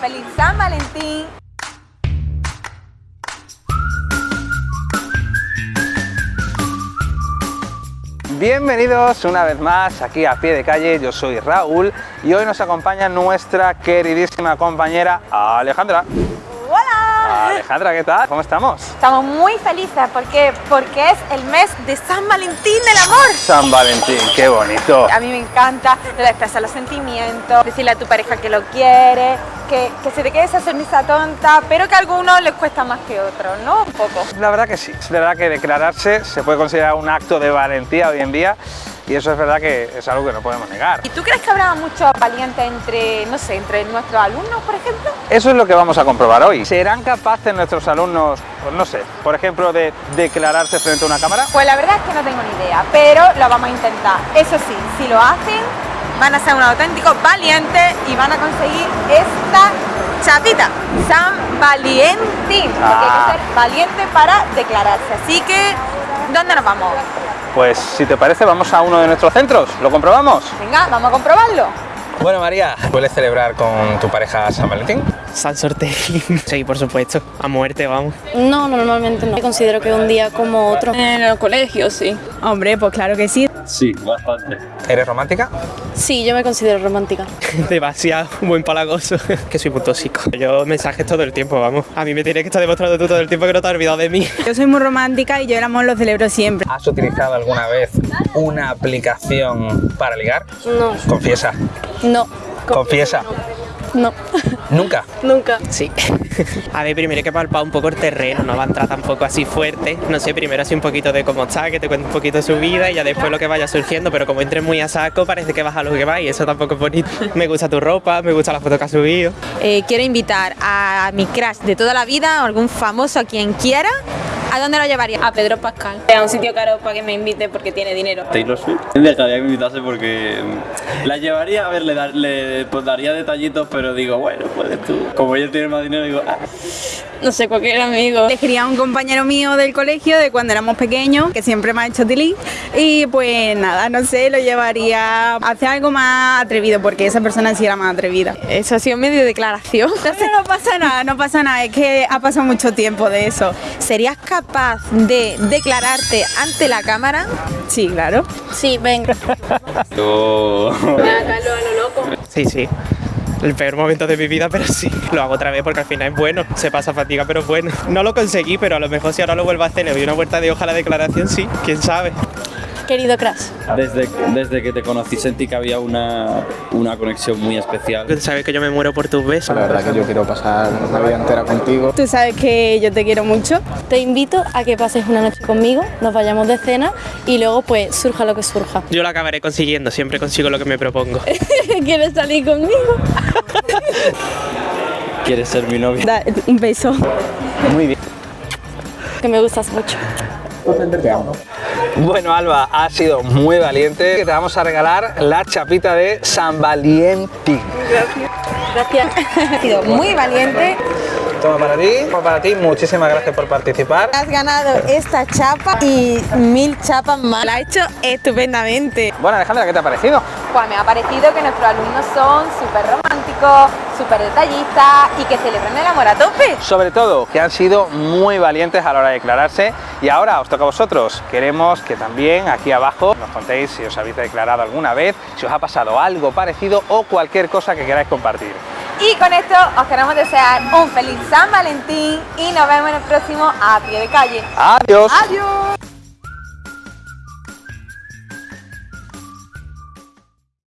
feliz San Valentín. Bienvenidos una vez más aquí a pie de calle, yo soy Raúl y hoy nos acompaña nuestra queridísima compañera Alejandra. Alejandra, ¿qué tal? ¿Cómo estamos? Estamos muy felices porque, porque es el mes de San Valentín del amor. San Valentín, qué bonito. A mí me encanta expresar los sentimientos, decirle a tu pareja que lo quiere, que, que se te quede esa sonrisa tonta, pero que a algunos les cuesta más que a otros, ¿no? Un poco. La verdad que sí, es verdad que declararse se puede considerar un acto de valentía hoy en día y eso es verdad que es algo que no podemos negar. ¿Y tú crees que habrá muchos valientes entre, no sé, entre nuestros alumnos, por ejemplo? Eso es lo que vamos a comprobar hoy. ¿Serán capaces nuestros alumnos, pues no sé, por ejemplo, de declararse frente a una cámara? Pues la verdad es que no tengo ni idea, pero lo vamos a intentar. Eso sí, si lo hacen, van a ser unos auténticos valientes y van a conseguir esta chapita, San Valentín, porque hay Ah. que ser valiente para declararse. Así que, ¿dónde nos vamos? Pues si te parece vamos a uno de nuestros centros, ¿lo comprobamos? Venga, vamos a comprobarlo. Bueno María, ¿sueles celebrar con tu pareja San Valentín? San Sorteín. Sí, por supuesto. A muerte, vamos. No, no, normalmente no. Considero que un día como otro. En el colegio, sí. Hombre, pues claro que sí. Sí, bastante. ¿Eres romántica? Sí, yo me considero romántica. Demasiado buen palagoso. Que soy muy tóxico. Yo mensajes todo el tiempo, vamos. A mí me tienes que estar demostrando tú todo el tiempo que no te has olvidado de mí. Yo soy muy romántica y yo el amor lo celebro siempre. ¿Has utilizado alguna vez una aplicación para ligar? No, Confiesa, no. confiesa. No, ¿Nunca? nunca. Sí. A ver, primero hay que palpar un poco el terreno, no va a entrar tampoco así fuerte. No sé, primero así un poquito de cómo está, que te cuente un poquito de su vida y ya después lo que vaya surgiendo, pero como entres muy a saco parece que vas a lo que va y eso tampoco es bonito. Me gusta tu ropa, me gusta la foto que has subido. Eh, quiero invitar a mi crush de toda la vida, algún famoso, a quien quiera. ¿A dónde lo llevaría? A Pedro Pascal. A un sitio caro para que me invite porque tiene dinero. Taylor Swift. Dejaría que me invitase porque mm, la llevaría, a ver, le, dar- le pues, daría detallitos, pero digo, bueno, puedes tú. Como ella tiene más dinero, digo, ah, No sé, cualquier amigo. Elegiría a un compañero mío del colegio de cuando éramos pequeños, que siempre me ha hecho tilín. Y pues nada, no sé, lo llevaría a hacer algo más atrevido, porque esa persona sí era más atrevida. Eso ha sido medio declaración. No, no pasa nada, no pasa nada, es que ha pasado mucho tiempo de eso. ¿Serías capaz de declararte ante la cámara? Sí, claro. Sí, ven. yo... Sí, sí. El peor momento de mi vida, pero sí. Lo hago otra vez porque al final es bueno. Se pasa fatiga, pero es bueno. No lo conseguí, pero a lo mejor si ahora lo vuelvo a hacer, le doy una vuelta de hoja a la declaración, sí. ¿Quién sabe? Querido Crash. Desde, desde que te conocí sentí que había una, una conexión muy especial. Sabes que yo me muero por tus besos. La verdad que yo quiero pasar una vida entera contigo. Tú sabes que yo te quiero mucho. Te invito a que pases una noche conmigo, nos vayamos de cena y luego pues surja lo que surja. Yo lo acabaré consiguiendo, siempre consigo lo que me propongo. ¿Quieres salir conmigo? ¿Quieres ser mi novia? Da un beso. Muy bien. Que me gustas mucho. Te amo. Bueno, Alba, has sido muy valiente. Te vamos a regalar la chapita de San Valentín. Gracias. Has sido muy valiente. Toma para ti, toma para ti. Muchísimas gracias por participar. Has ganado esta chapa y mil chapas más. La ha hecho estupendamente. Bueno, Alejandra, ¿qué te ha parecido? Pues me ha parecido que nuestros alumnos son súper románticos, súper detallistas y que celebran el amor a tope. Sobre todo, que han sido muy valientes a la hora de declararse. Y ahora os toca a vosotros. Queremos que también aquí abajo nos contéis si os habéis declarado alguna vez, si os ha pasado algo parecido o cualquier cosa que queráis compartir. Y con esto os queremos desear un feliz San Valentín y nos vemos en el próximo A Pie de Calle. Adiós. Adiós.